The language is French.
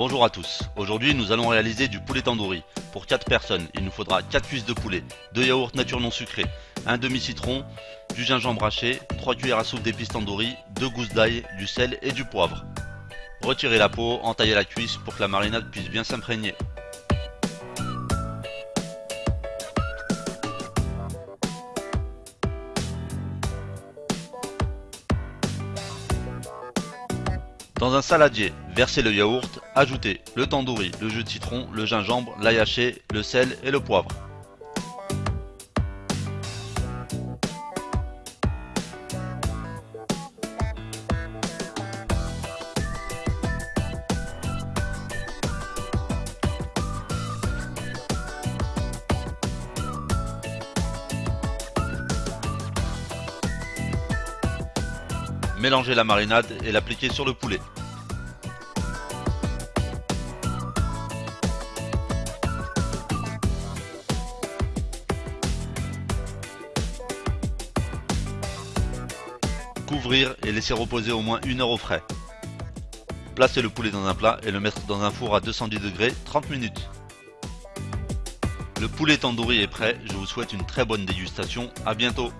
Bonjour à tous, aujourd'hui nous allons réaliser du poulet tandoori. Pour 4 personnes, il nous faudra 4 cuisses de poulet, 2 yaourts nature non sucrés, un demi-citron, du gingembre haché, 3 cuillères à soupe d'épices tandoori, 2 gousses d'ail, du sel et du poivre. Retirez la peau, entaillez la cuisse pour que la marinade puisse bien s'imprégner. Dans un saladier, versez le yaourt, ajoutez le tandoori, le jus de citron, le gingembre, l'ail haché, le sel et le poivre. Mélangez la marinade et l'appliquez sur le poulet. Couvrir et laisser reposer au moins une heure au frais. Placez le poulet dans un plat et le mettre dans un four à 210 degrés 30 minutes. Le poulet tandoori est prêt, je vous souhaite une très bonne dégustation, à bientôt